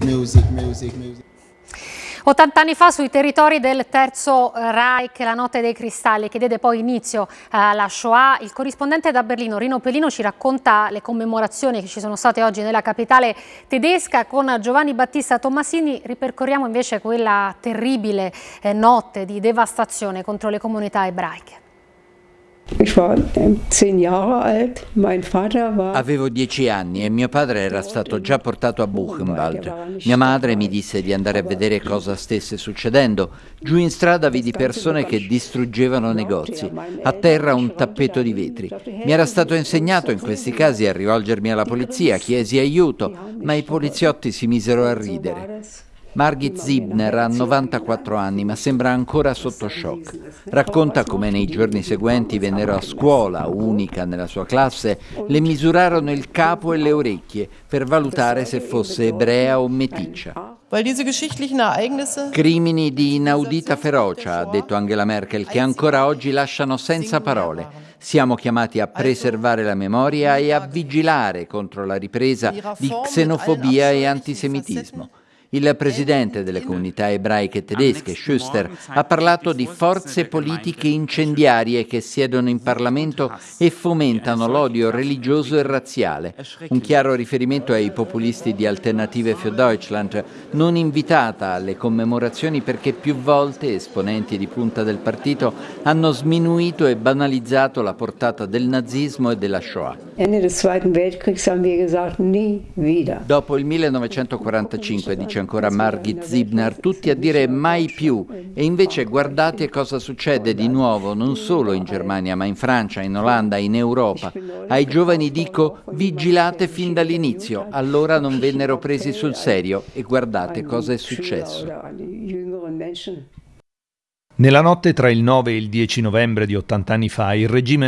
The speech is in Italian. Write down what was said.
Music, music, music. 80 anni fa sui territori del Terzo Reich, la notte dei cristalli, che diede poi inizio alla Shoah, il corrispondente da Berlino, Rino Pelino, ci racconta le commemorazioni che ci sono state oggi nella capitale tedesca. Con Giovanni Battista Tommasini ripercorriamo invece quella terribile eh, notte di devastazione contro le comunità ebraiche. Avevo dieci anni e mio padre era stato già portato a Buchenwald. Mia madre mi disse di andare a vedere cosa stesse succedendo. Giù in strada vidi persone che distruggevano negozi, a terra un tappeto di vetri. Mi era stato insegnato in questi casi a rivolgermi alla polizia, chiesi aiuto, ma i poliziotti si misero a ridere. Margit Zibner ha 94 anni ma sembra ancora sotto shock. Racconta come nei giorni seguenti vennero a scuola, unica nella sua classe, le misurarono il capo e le orecchie per valutare se fosse ebrea o meticcia. Crimini di inaudita ferocia, ha detto Angela Merkel, che ancora oggi lasciano senza parole. Siamo chiamati a preservare la memoria e a vigilare contro la ripresa di xenofobia e antisemitismo. Il presidente delle comunità ebraiche tedesche, Schuster, ha parlato di forze politiche incendiarie che siedono in Parlamento e fomentano l'odio religioso e razziale. Un chiaro riferimento ai populisti di Alternative für Deutschland, non invitata alle commemorazioni perché più volte esponenti di punta del partito hanno sminuito e banalizzato la portata del nazismo e della Shoah. Dopo il 1945, dice ancora Margit Zibner, tutti a dire mai più e invece guardate cosa succede di nuovo non solo in Germania ma in Francia, in Olanda, in Europa. Ai giovani dico vigilate fin dall'inizio, allora non vennero presi sul serio e guardate cosa è successo. Nella notte tra il 9 e il 10 novembre di 80 anni fa il regime